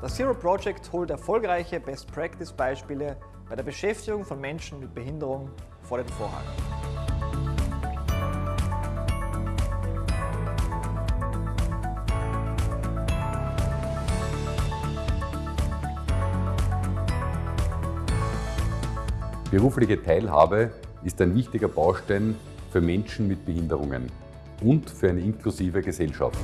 Das Zero Project holt erfolgreiche Best-Practice-Beispiele bei der Beschäftigung von Menschen mit Behinderung vor den Vorhang. Berufliche Teilhabe ist ein wichtiger Baustein für Menschen mit Behinderungen und für eine inklusive Gesellschaft.